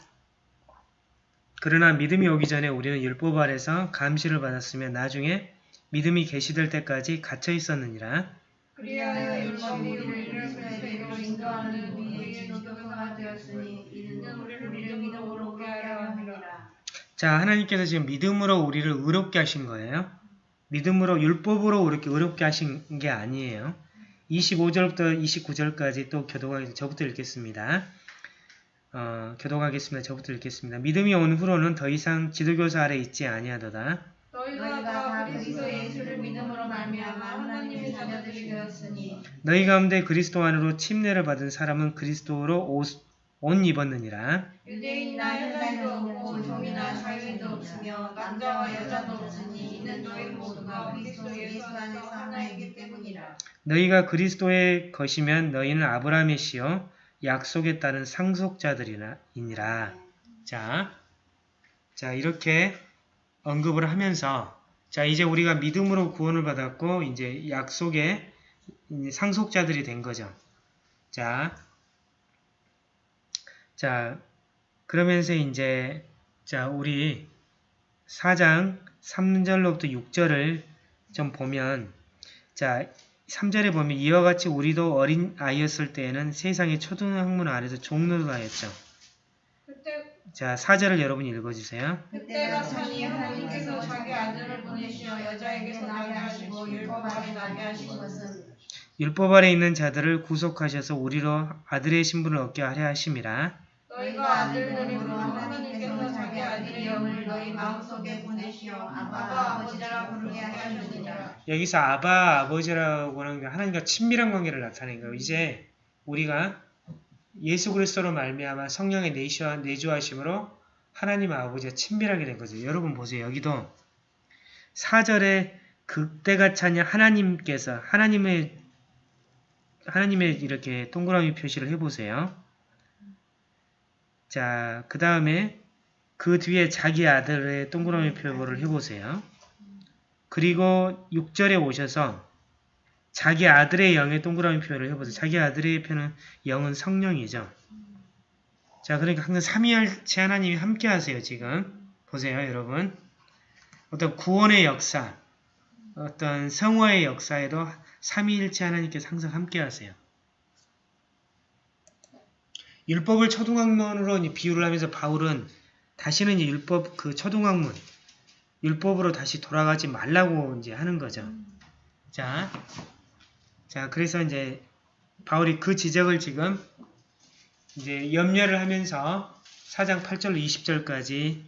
그러나 믿음이 오기 전에 우리는 율법 아래서 감시를 받았으며 나중에 믿음이 계시될 때까지 갇혀 있었느니라. 그리하여 율법이 우리를 그리스도로 인도하는 우리에게 교도소가 되었으니 이는 우리를 믿음으로 오게 하려 함이라. 자, 하나님께서 지금 믿음으로 우리를 의롭게 하신 거예요. 믿음으로 율법으로 이렇게 의롭게 하신 게 아니에요. 25절부터 29절까지 또 교독하겠습니다. 저부터 읽겠습니다. 어, 교독하겠습니다. 저부터 읽겠습니다. 믿음이 온 후로는 더 이상 지도교사 아래 있지 아니하도다. 너희가 다 그리스도 예수를 믿음으로 말미암아 하나님의 자녀들이 되었으니 너희 가운데 그리스도 안으로 침례를 받은 사람은 그리스도로 옷, 옷 입었느니라. 유대인이나 헬라인도 없고 종이나 자유인도 없으며 남자와 여자도 없으니 이는 너희 모두가 그리스도 예수 안에서 하나이기 때문이라. 너희가 그리스도의 것이면 너희는 아브라함의 씨요 약속에 따른 상속자들이니라. 자, 자 이렇게 언급을 하면서 자 이제 우리가 믿음으로 구원을 받았고 이제 약속의 상속자들이 된 거죠. 자 자, 그러면서 이제 자, 우리 4장 3절로부터 6절을 좀 보면 자, 3절에 보면 이와 같이 우리도 어린 아이였을 때에는 세상의 초등 학문 아래서 종노릇하였죠. 자, 4절을 여러분이 읽어주세요. 그때가 차니 하나님께서 자기 아들을 보내시어 여자에게서 나게 하시고 율법 아래 나게 하신 것은 율법 아래 있는 자들을 구속하셔서 우리로 아들의 신분을 얻게 하려 하심이라. 너희가 아들들이므로 하나님께서 자기 아들의 영을 너희 마음속에 보내시어 아바 아버지라 부르게 하셨느니라. 여기서 아바 아버지라고 하는 게 하나님과 친밀한 관계를 나타내는 거예요. 이제 우리가 예수 그리스도로 말미암아 성령의 내주하, 내주하심으로 하나님 아버지와 친밀하게 된 거죠. 여러분 보세요. 여기도 4절에 그때가 차냐 하나님께서 하나님의 하나님의 이렇게 동그라미 표시를 해보세요. 자, 그 다음에 그 뒤에 자기 아들의 동그라미 표를 해보세요. 그리고 6절에 오셔서 자기 아들의 영의 동그라미 표현을 해보세요. 자기 아들의 표는 영은 성령이죠. 자, 그러니까 항상 삼위일체 하나님이 함께 하세요, 지금. 보세요, 여러분. 어떤 구원의 역사, 어떤 성화의 역사에도 삼위일체 하나님께서 항상 함께 하세요. 율법을 초등학문으로 비유를 하면서 바울은 다시는 율법 그 초등학문 율법으로 다시 돌아가지 말라고 이제 하는 거죠. 자, 자 그래서 이제 바울이 그 지적을 지금 이제 염려를 하면서 4장 8절로 20절까지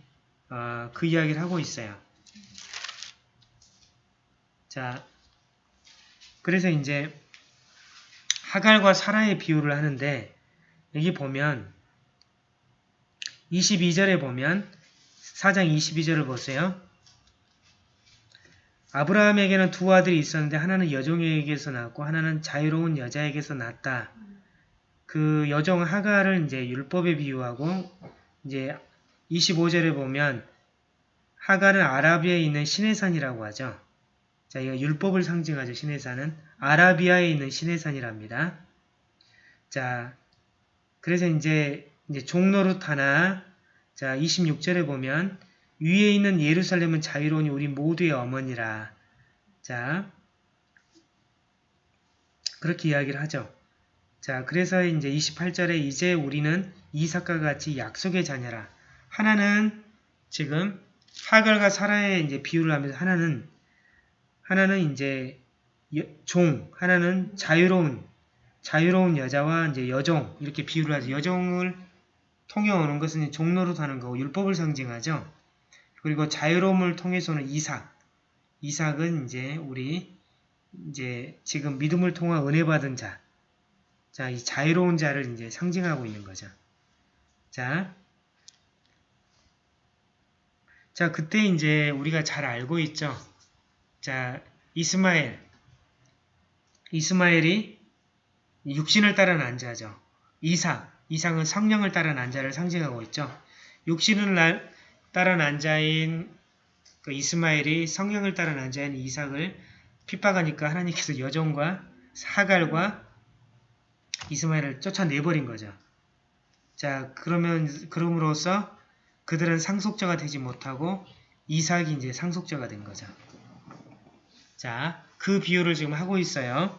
어, 그 이야기를 하고 있어요. 자, 그래서 이제 하갈과 사라의 비유를 하는데 여기 보면 22절에 보면 4장 22절을 보세요. 아브라함에게는 두 아들이 있었는데 하나는 여종에게서 낳았고 하나는 자유로운 여자에게서 낳았다. 그 여종 하갈을 이제 율법에 비유하고 이제 25절에 보면 하갈은 아라비아에 있는 시내산이라고 하죠. 자, 이거 율법을 상징하죠. 시내산은 아라비아에 있는 시내산이랍니다. 자, 그래서 이제 이제 종로릇 하나 자 26절에 보면 위에 있는 예루살렘은 자유로우니 우리 모두의 어머니라. 자 그렇게 이야기를 하죠. 자 그래서 이제 28절에 이제 우리는 이삭과 같이 약속의 자녀라. 하나는 지금 하갈과 사라의 이제 비유를 하면서 하나는 하나는 이제 여- 종, 하나는 자유로운 자유로운 여자와 이제 여종 이렇게 비유를 하죠. 여종을 통해 오는 것은 종로로 하는 거고 율법을 상징하죠. 그리고 자유로움을 통해서는 이삭. 이삭은 이제 우리 이제 지금 믿음을 통한 은혜 받은 자. 자, 이 자유로운 자를 이제 상징하고 있는 거죠. 자. 자, 그때 이제 우리가 잘 알고 있죠. 자, 이스마엘. 이스마엘이 육신을 따른 난자죠. 이삭, 이삭은 성령을 따른 난자를 상징하고 있죠. 육신을 날- 따른 난자인 그 이스마엘이 성령을 따른 난자인 이삭을 핍박하니까 하나님께서 여종과 사갈과 이스마엘을 쫓아내버린 거죠. 자, 그러면 그럼으로써 그들은 상속자가 되지 못하고 이삭이 이제 상속자가 된 거죠. 자, 그 비유를 지금 하고 있어요.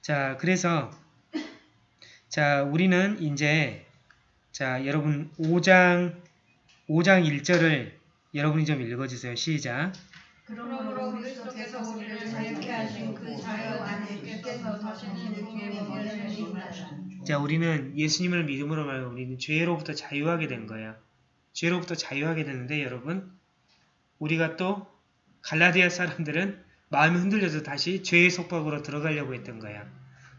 자, 그래서 자, 우리는 이제 자, 여러분 5장 5장 1절을 여러분이 좀 읽어 주세요. 시작. 그러므로 그리스도께서 우리를 자유케 하신 그 자유 안에 주께서 다시는 종의 법을 주신다. 자, 우리는 예수님을 믿음으로 말하면 우리는 죄로부터 자유하게 된 거예요. 죄로부터 자유하게 되는데 여러분 우리가 또 갈라디아 사람들은 마음이 흔들려서 다시 죄의 속박으로 들어가려고 했던 거야.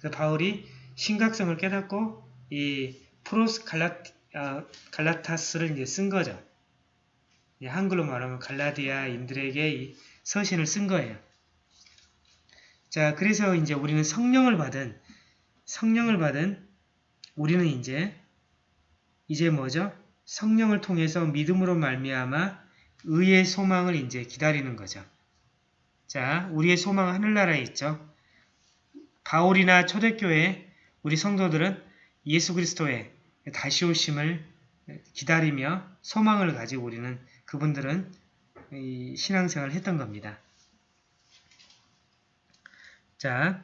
그래서 바울이 심각성을 깨닫고 이 프로스 갈라, 아, 갈라타스를 이제 쓴 거죠. 이 한글로 말하면 갈라디아인들에게 이 서신을 쓴 거예요. 자, 그래서 이제 우리는 성령을 받은 성령을 받은 우리는 이제 이제 뭐죠? 성령을 통해서 믿음으로 말미암아 의의 소망을 이제 기다리는 거죠. 자, 우리의 소망은 하늘나라에 있죠. 바울이나 초대교회 우리 성도들은 예수 그리스도의 다시 오심을 기다리며 소망을 가지고 우리는 그분들은 이 신앙생활을 했던 겁니다. 자,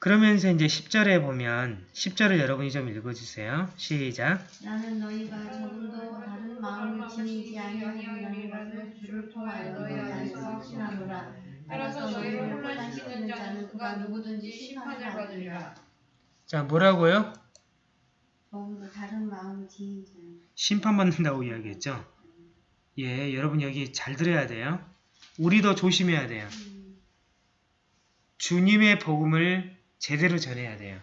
그러면서 이제 10절에 보면 10절을 여러분이 좀 읽어주세요. 시작. 나는 너희가 조금도 다른 마음을 지니지 아니하리라는 것을 주를 통하여 너희 안에서 확신하노라. 따라서 너희를 혼란시키는 자는 그가 누구든지 심판을 받으리라. 자, 뭐라고요? 심판받는다고 이야기했죠. 예, 여러분 여기 잘 들어야 돼요. 우리도 조심해야 돼요. 주님의 복음을 제대로 전해야 돼요.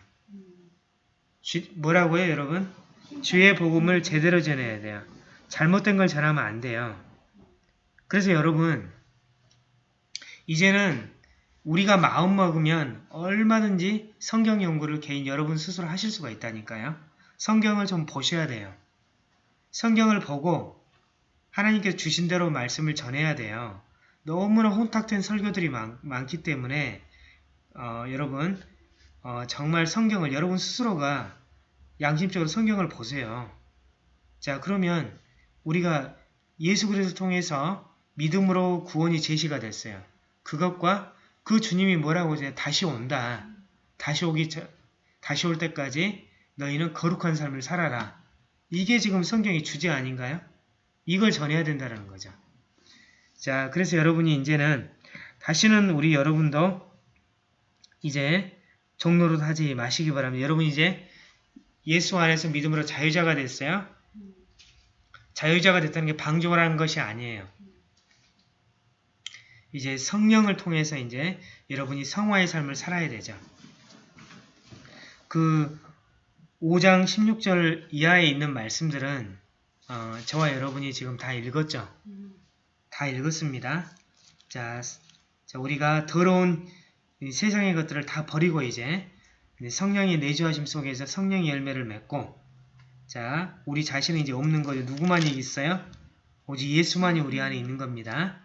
주- 뭐라고요, 여러분? 주의 복음을 제대로 전해야 돼요. 잘못된 걸 전하면 안 돼요. 그래서 여러분, 이제는 우리가 마음 먹으면 얼마든지 성경 연구를 개인 여러분 스스로 하실 수가 있다니까요. 성경을 좀 보셔야 돼요. 성경을 보고 하나님께서 주신 대로 말씀을 전해야 돼요. 너무나 혼탁된 설교들이 많, 많기 때문에 어, 여러분 어, 정말 성경을 여러분 스스로가 양심적으로 성경을 보세요. 자 그러면 우리가 예수 그리스도 통해서 믿음으로 구원이 제시가 됐어요. 그것과 그 주님이 뭐라고 이제 다시 온다. 다시 오기 전- 다시 올 때까지 너희는 거룩한 삶을 살아라. 이게 지금 성경의 주제 아닌가요? 이걸 전해야 된다는 거죠. 자, 그래서 여러분이 이제는 다시는 우리 여러분도 이제 종로로 하지 마시기 바랍니다. 여러분 이제 예수 안에서 믿음으로 자유자가 됐어요. 자유자가 됐다는 게 방종을 하는 것이 아니에요. 이제 성령을 통해서 이제 여러분이 성화의 삶을 살아야 되죠. 그 5장 16절 이하에 있는 말씀들은 어, 저와 여러분이 지금 다 읽었죠? 다 읽었습니다. 자, 자, 우리가 더러운 이 세상의 것들을 다 버리고 이제 성령의 내주하심 속에서 성령의 열매를 맺고 자, 우리 자신은 이제 없는 거죠. 누구만이 있어요? 오직 예수만이 우리 안에 있는 겁니다.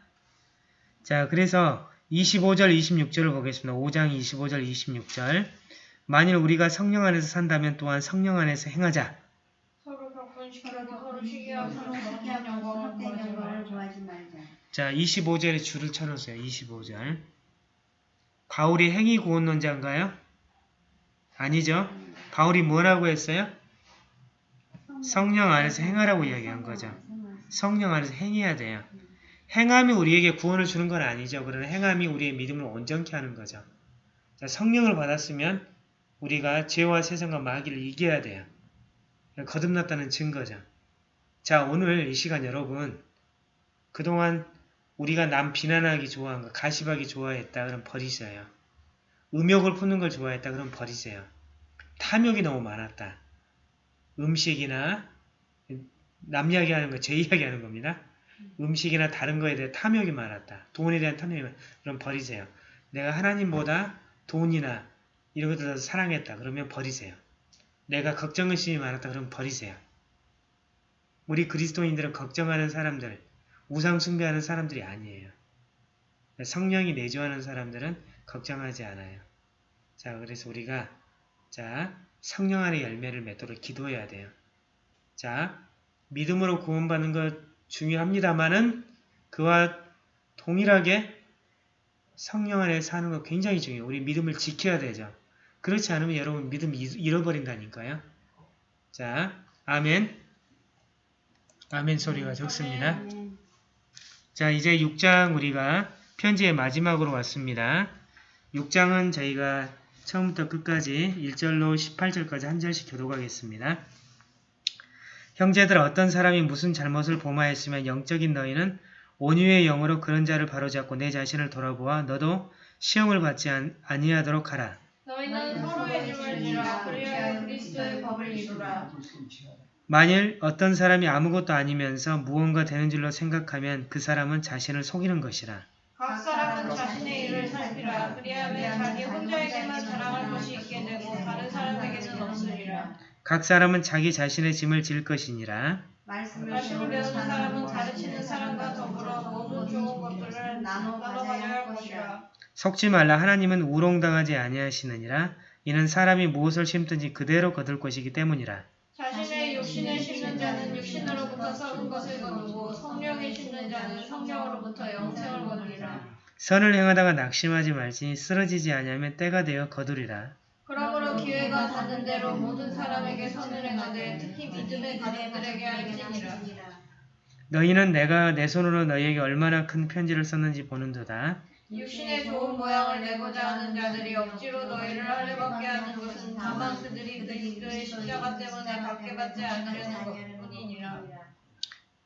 자, 그래서 25절, 26절을 보겠습니다. 5장 25절, 26절. 만일 우리가 성령 안에서 산다면 또한 성령 안에서 행하자. 자, 25절에 줄을 쳐놓으세요. 25절. 바울이 행위 구원론자인가요? 아니죠. 바울이 뭐라고 했어요? 성령 안에서 행하라고 이야기한 거죠. 성령 안에서 행해야 돼요. 행함이 우리에게 구원을 주는 건 아니죠. 그러나 행함이 우리의 믿음을 온전케 하는 거죠. 자, 성령을 받았으면 우리가 죄와 세상과 마귀를 이겨야 돼요. 거듭났다는 증거죠. 자, 오늘 이 시간 여러분 그동안 우리가 남 비난하기 좋아한 거, 가시하기 좋아했다 그럼 버리세요. 음욕을 푸는 걸 좋아했다 그럼 버리세요. 탐욕이 너무 많았다. 음식이나 남 이야기하는 거, 제 이야기하는 겁니다. 음식이나 다른 거에 대해 탐욕이 많았다. 돈에 대한 탐욕이 많았다. 그럼 버리세요. 내가 하나님보다 돈이나 이런 것들을 더 사랑했다. 그러면 버리세요. 내가 걱정의심이 많았다. 그럼 버리세요. 우리 그리스도인들은 걱정하는 사람들, 우상 숭배하는 사람들이 아니에요. 성령이 내주하는 사람들은 걱정하지 않아요. 자, 그래서 우리가 자 성령 안의 열매를 맺도록 기도해야 돼요. 자, 믿음으로 구원받는 것 중요합니다만은 그와 동일하게 성령 안에 사는 거 굉장히 중요해요. 우리 믿음을 지켜야 되죠. 그렇지 않으면 여러분 믿음 잃어버린다니까요. 자, 아멘. 아멘 소리가 적습니다. 자, 이제 6장 우리가 편지의 마지막으로 왔습니다. 6장은 저희가 처음부터 끝까지 1절로 18절까지 한 절씩 교독하겠습니다. 형제들 어떤 사람이 무슨 잘못을 범하였으면 영적인 너희는 온유의 영으로 그런 자를 바로잡고 내 자신을 돌아보아 너도 시험을 받지 안- 아니하도록 하라. 너희는 서로의 짐을 지라 그리하여 그리스도의 법을 이루라. 만일 어떤 사람이 아무것도 아니면서 무언가 되는 줄로 생각하면 그 사람은 자신을 속이는 것이라. 각 사람은 자신 각 사람은 자기 자신의 짐을 질 것이니라. 말씀을 말씀을 배우는 배우는 사람은 사람은 가르치는 사람과 더불어 모든 좋은 것들을 나눠 가져야 할 것이라. 속지 말라 하나님은 우롱당하지 아니하시느니라 이는 사람이 무엇을 심든지 그대로 거둘 것이기 때문이라 자신의 육신을 심는 자는 육신으로부터 썩은 것을 거두고 성령에 심는 자는 성령으로부터 영생을 거두리라. 선을 행하다가 낙심하지 말지니 쓰러지지 아니하면 때가 되어 거두리라 그러므로 기회가 닿는 대로 모든 사람에게 선을 행하되 특히 믿음의 가족들에게 할지니라. 너희는 내가 내 손으로 너희에게 얼마나 큰 편지를 썼는지 보는도다 육신의 좋은 모양을 내고자 하는 자들이 억지로 너희를 할례받게 하는 것은 다만 그들이 그리스도의 십자가 때문에 받게 받지 않으려는 것뿐이니라.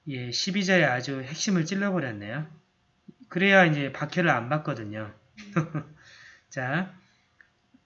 예, 12절에 아주 핵심을 찔러버렸네요. 그래야 이제 박해를 안 받거든요. 자,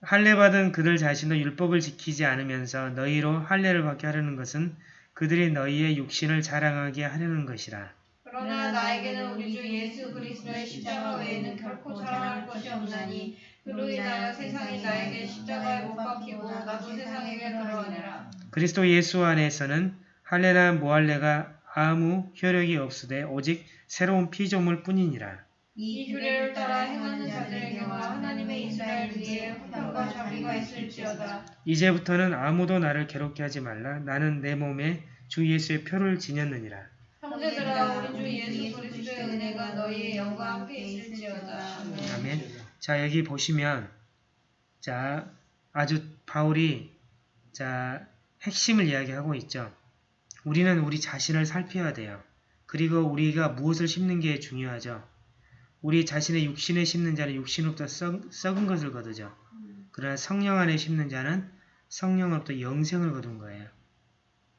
할례 받은 그들 자신도 율법을 지키지 않으면서 너희로 할례를 받게 하려는 것은 그들이 너희의 육신을 자랑하게 하려는 것이라. 그러나 나에게는 우리 주 예수 그리스도의 십자가 외에는 결코 자랑할 것이 없나니 그로 인하여 세상이 나에게 십자가에 못 박히고 나도 세상에게 그러하니라. 그리스도 예수 안에서는 할례나 모할례가 아무 효력이 없으되 오직 새로운 피조물 뿐이니라. 이 규례를 따라 행하는 자들에게와 하나님의 이스라엘 위에 형과 자비가 있을지어다. 이제부터는 아무도 나를 괴롭게 하지 말라. 나는 내 몸에 주 예수의 표를 지녔느니라. 형제들아 우리 주 예수 그리스도의 은혜가 너희의 영과 함께 있을지어다. 아멘. 아멘. 자, 여기 보시면, 자, 아주 바울이, 자, 핵심을 이야기하고 있죠. 우리는 우리 자신을 살펴야 돼요. 그리고 우리가 무엇을 심는 게 중요하죠. 우리 자신의 육신에 심는 자는 육신으로부터 썩, 썩은 것을 거두죠. 그러나 성령 안에 심는 자는 성령으로부터 영생을 거둔 거예요.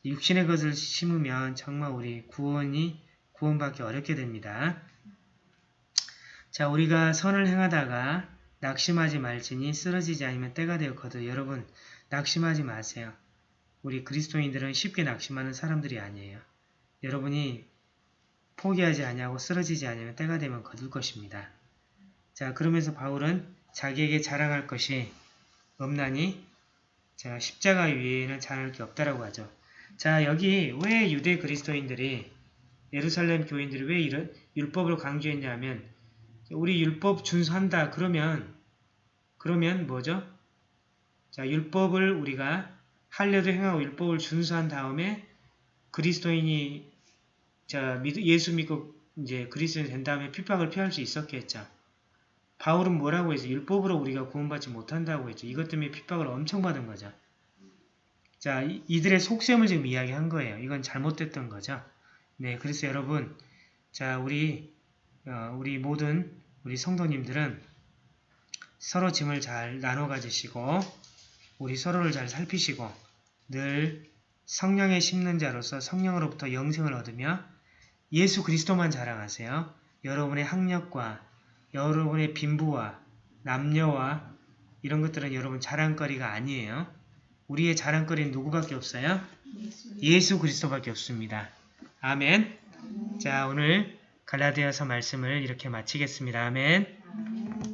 육신의 것을 심으면 정말 우리 구원이 구원받기 어렵게 됩니다. 자, 우리가 선을 행하다가 낙심하지 말지니 쓰러지지 않으면 때가 되어 거둬. 여러분, 낙심하지 마세요. 우리 그리스도인들은 쉽게 낙심하는 사람들이 아니에요. 여러분이 포기하지 아니하고 쓰러지지 않으면 때가 되면 거둘 것입니다. 자, 그러면서 바울은 자기에게 자랑할 것이 없나니 자, 십자가 위에는 자랑할 게 없다라고 하죠. 자, 여기 왜 유대 그리스도인들이 예루살렘 교인들이 왜 이런 율법을 강조했냐면 우리 율법 준수한다 그러면 그러면 뭐죠? 자, 율법을 우리가 할례도 행하고 율법을 준수한 다음에 그리스도인이 자, 믿- 예수 믿고 이제 그리스도인 된 다음에 핍박을 피할 수 있었겠죠. 바울은 뭐라고 해서 율법으로 우리가 구원받지 못한다고 했죠. 이것 때문에 핍박을 엄청 받은 거죠. 자, 이- 이들의 속셈을 지금 이야기한 거예요. 이건 잘못됐던 거죠. 네, 그래서 여러분, 자, 우리 어, 우리 모든 우리 성도님들은 서로 짐을 잘 나눠 가지시고 우리 서로를 잘 살피시고 늘 성령에 심는 자로서 성령으로부터 영생을 얻으며 예수 그리스도만 자랑하세요. 여러분의 학력과 여러분의 빈부와 남녀와 이런 것들은 여러분 자랑거리가 아니에요. 우리의 자랑거리는 누구밖에 없어요? 예수 그리스도밖에 없습니다. 아멘. 자, 오늘 갈라디아서 말씀을 이렇게 마치겠습니다. 아멘.